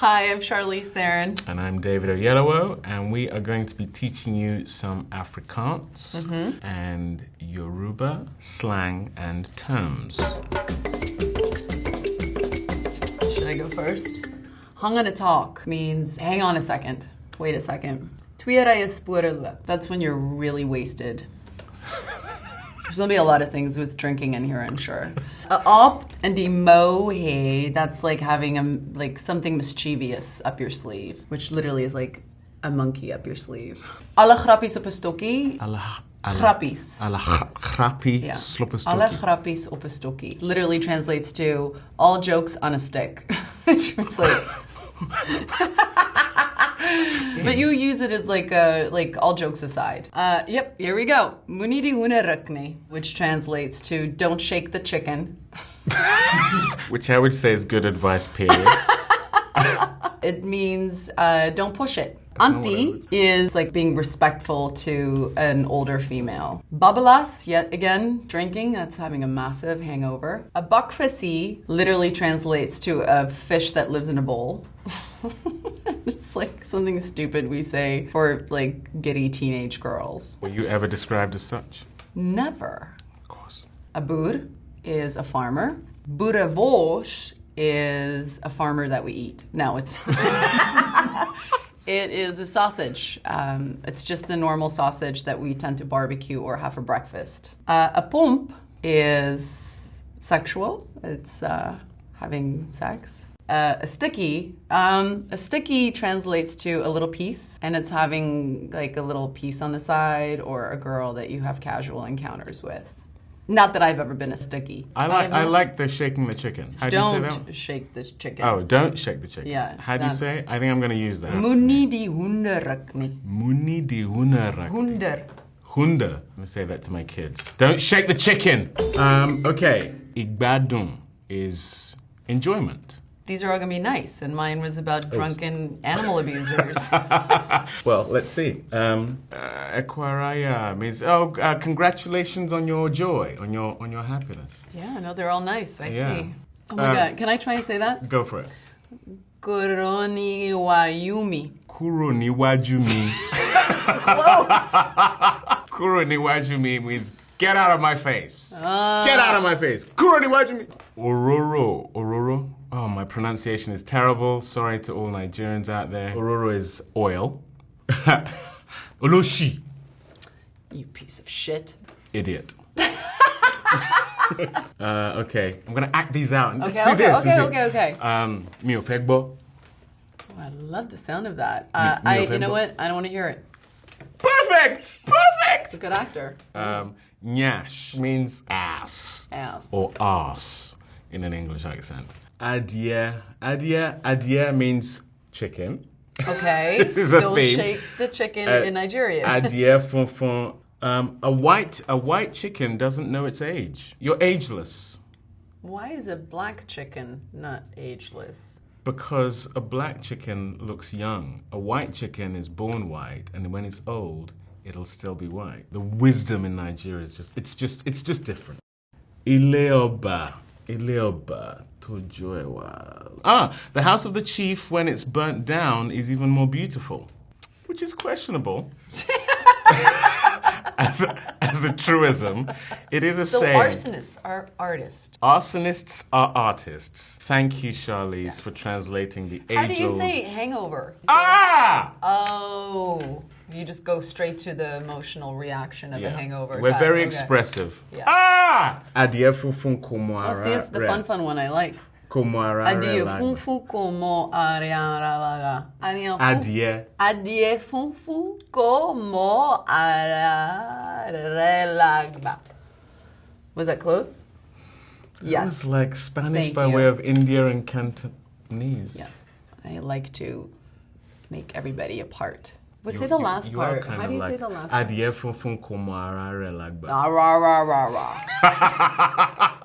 Hi, I'm Charlize Theron. And I'm David Oyelowo, and we are going to be teaching you some Afrikaans Mm-hmm. and Yoruba slang and terms. Should I go first? Hang on a talk means hang on a second. Wait a second. That's when you're really wasted. There's gonna be a lot of things with drinking in here, I'm sure. Uh, up and emohe, that's like having a, like something mischievous up your sleeve, which literally is like a monkey up your sleeve. Alle grappies op stokkie. Allah, Grappies. Allah, grappie, Yeah. sloppenstokkie. Alle grappies op 'n stokkie. Literally translates to all jokes on a stick. Which is like But you use it as like a like all jokes aside. Uh, yep, here we go. Munidi unarakne, which translates to don't shake the chicken. Which I would say is good advice, period. It means uh, don't push it. Auntie is like being respectful to an older female. Babalas, yet again, drinking, that's having a massive hangover. A bakvissie literally translates to a fish that lives in a bowl. it's like something stupid we say for like giddy teenage girls. Were you ever described as such? Never. Of course. A Boer is a farmer. Boerewors is a farmer that we eat. No, it's it is a sausage. Um, it's just a normal sausage that we tend to barbecue or have for breakfast. Uh, a pomp is sexual. It's uh, having sex. Uh, a sticky, um, a sticky translates to a little piece, and it's having like a little piece on the side, or a girl that you have casual encounters with. Not that I've ever been a sticky. I like I like the shaking the chicken. How do you say that? Don't shake the chicken. Oh, don't shake the chicken. Yeah, How do you say it? I think I'm going to use that. Muni di hunderakni. Muni di hunarak. Hunder. Hunda. I'm gonna say that to my kids. Don't shake the chicken. Um, okay. Igbadun is enjoyment. These are all gonna be nice, and mine was about drunken animal abusers. Well, let's see. Um, uh, means oh, uh, congratulations on your joy, on your on your happiness. yeah, no, they're all nice. I Yeah. see. Oh my Uh, god, can I try and say that? Go for it. Koroni wayumi. Kuro niwajumi. Close. Kuro niwajumi means get out of my face. Get out of my face. Kuro niwajumi. Ororo. Ororo. Oh, my pronunciation is terrible. Sorry to all Nigerians out there. Ororo is oil. Oloshi. you piece of shit. Idiot. uh, okay, I'm gonna act these out. Let's Okay, do okay, this. okay, Let's okay, okay. Um, mi ò. Oh, I love the sound of that. Uh, I, you know what? I don't want to hear it. Perfect. Perfect! It's a good actor. Um, nyash means ass Ass. or ass in an English accent. Adie, adie, adie means chicken. Okay. This is a theme. shake the chicken Uh, in Nigeria. Adie fonfon. Um, a white a white chicken doesn't know its age. You're ageless Why is a black chicken not ageless? because a black chicken looks young. A white chicken is born white, and when it's old, it'll still be white. The wisdom in Nigeria is just it's just it's just different. Ileoba. Ileoba. Tojoewa. Ah, the house of the chief when it's burnt down is even more beautiful. Which is questionable. as, a, as a truism, it is a So saying. arsonists are artists. Arsonists are artists. Thank you, Charlize, for translating the age How do you say hangover? You say- Ah! Oh, you just go straight to the emotional reaction of a hangover. We're Got very it, okay. expressive. Yeah. Ah! Adie funfun como Oh, see, it's the fun, fun one I like. Como ara Adie rela- funfu como ariaralaga. Adie fu- Adie. Adie funfu como ararelagba. Was that close? It Yes. was like Spanish Thank by you. way of India and Cantonese. Yes. I like to make everybody a part. But You- say the you- last you part. How do you say the last part? Adie funfun como ara relagba. Ah, rah, rah, rah, rah.